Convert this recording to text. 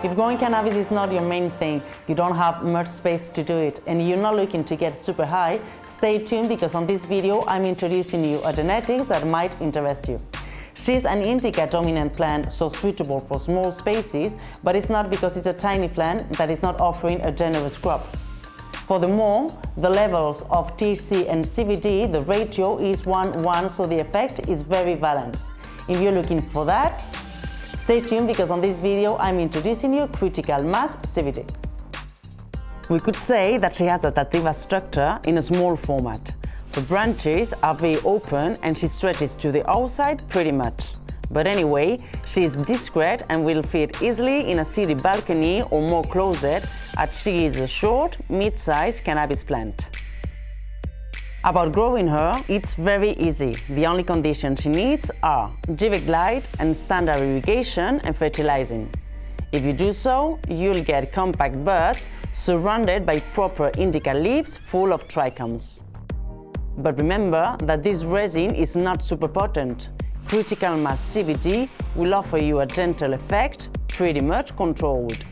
If growing cannabis is not your main thing, you don't have much space to do it, and you're not looking to get super high, stay tuned because on this video I'm introducing you a genetics that might interest you. She's an indica dominant plant, so suitable for small spaces, but it's not because it's a tiny plant that it's not offering a generous crop. Furthermore, the levels of THC and CBD, the ratio is 1-1, so the effect is very balanced. If you're looking for that, stay tuned because on this video I'm introducing you Critical Mass CBD. We could say that she has a sativa structure in a small format. The branches are very open and she stretches to the outside pretty much. But anyway, she is discreet and will fit easily in a city balcony or more closet as she is a short, mid-sized cannabis plant. About growing her, it's very easy. The only conditions she needs are Givec light and standard irrigation and fertilizing. If you do so, you'll get compact buds surrounded by proper indica leaves full of trichomes. But remember that this resin is not super potent. Critical mass CBD will offer you a gentle effect, pretty much controlled.